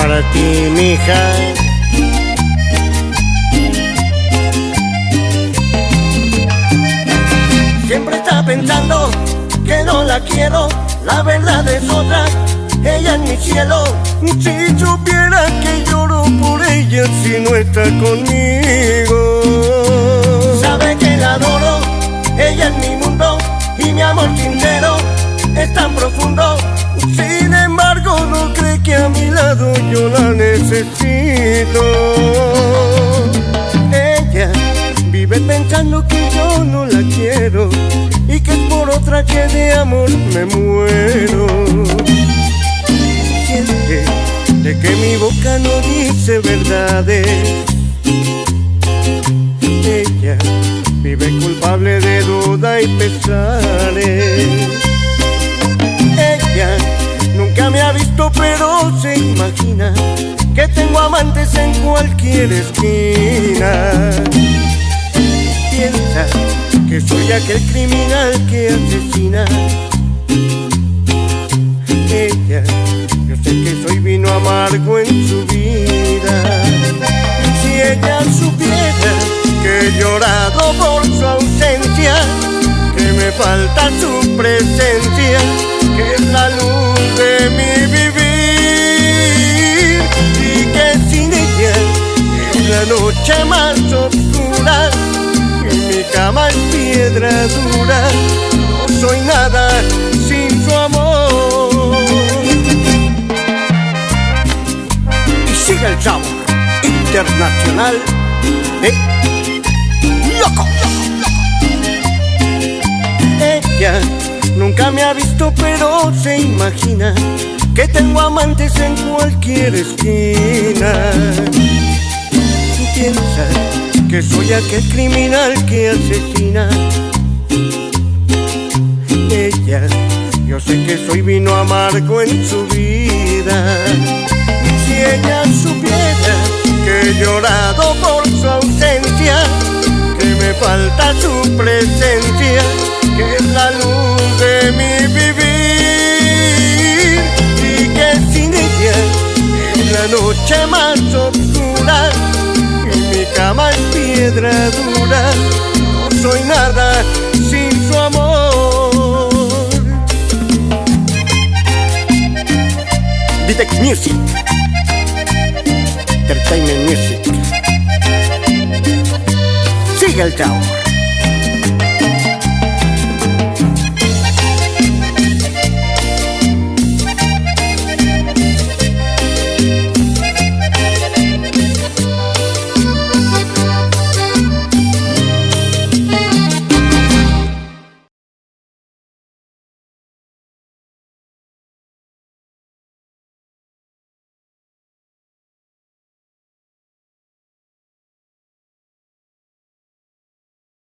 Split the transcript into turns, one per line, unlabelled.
para ti, mija. Siempre está pensando que no la quiero, la verdad es otra, ella es mi cielo. Si supiera que lloro por ella si no está conmigo. Yo la necesito. Ella vive pensando que yo no la quiero y que es por otra que de amor me muero. Siente de que mi boca no dice verdades. Ella vive culpable de duda y pesares. Amantes en cualquier esquina. Piensa que soy aquel criminal que asesina. Ella, yo sé que soy vino amargo en su vida. Si ella supiera que he llorado por su ausencia, que me falta su presencia, que es la luz noche más oscura y mi cama es piedra dura, no soy nada sin su amor. Y sigue el sabor internacional de Loco. Ella nunca me ha visto, pero se imagina que tengo amantes en cualquier esquina. Piensa que soy aquel criminal que asesina. Ella, yo sé que soy vino amargo en su vida. Si ella supiera que he llorado por su ausencia, que me falta su presencia, que es la luz de mi vivir y que sin ella es la noche más oscura cama es piedra dura, no soy nada sin su amor. Vitex Music, Entertainment Music. Sigue el chao.